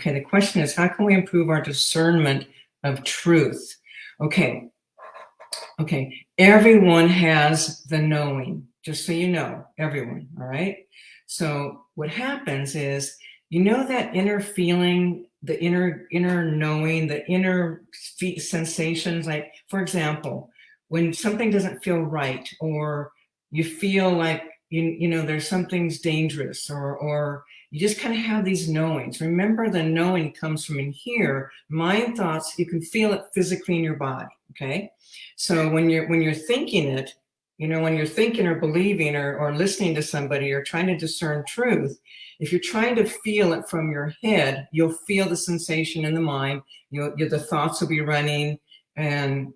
Okay, the question is, how can we improve our discernment of truth? Okay, okay, everyone has the knowing, just so you know, everyone, all right? So what happens is, you know that inner feeling, the inner inner knowing, the inner sensations, like, for example, when something doesn't feel right, or you feel like, you, you know, there's something's dangerous, or, or you just kind of have these knowings. Remember the knowing comes from in here, mind thoughts, you can feel it physically in your body, okay? So when you're, when you're thinking it, you know, when you're thinking or believing or, or listening to somebody or trying to discern truth, if you're trying to feel it from your head, you'll feel the sensation in the mind, you'll, you the thoughts will be running and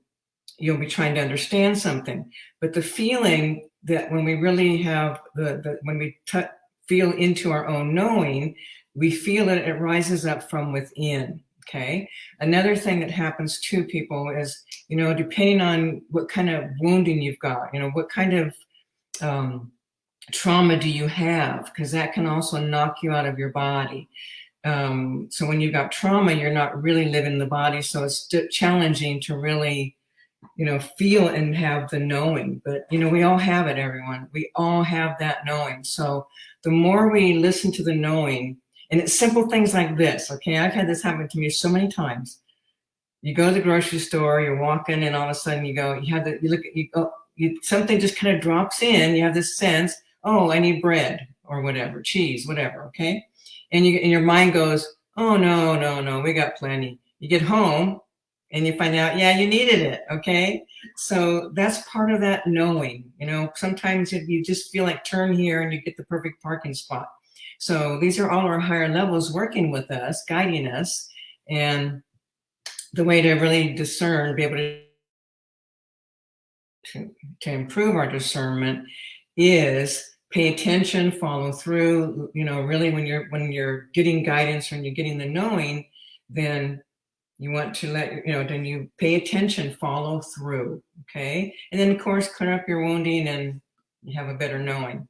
you'll be trying to understand something. But the feeling that when we really have the, the when we feel into our own knowing, we feel it, it rises up from within. Okay. Another thing that happens to people is, you know, depending on what kind of wounding you've got, you know, what kind of um, trauma do you have? Because that can also knock you out of your body. Um, so when you've got trauma, you're not really living the body. So it's challenging to really you know, feel and have the knowing. But, you know, we all have it, everyone. We all have that knowing. So the more we listen to the knowing, and it's simple things like this, okay? I've had this happen to me so many times. You go to the grocery store, you're walking, and all of a sudden you go, you have the, you look at, you go, you, something just kind of drops in, you have this sense, oh, I need bread or whatever, cheese, whatever, okay? And, you, and your mind goes, oh, no, no, no, we got plenty. You get home, and you find out, yeah, you needed it. Okay. So that's part of that knowing, you know, sometimes if you just feel like turn here and you get the perfect parking spot. So these are all our higher levels working with us, guiding us. And the way to really discern, be able to, to, to improve our discernment is pay attention, follow through, you know, really when you're, when you're getting guidance when you're getting the knowing, then you want to let, you know, then you pay attention, follow through, okay? And then of course, clear up your wounding and you have a better knowing.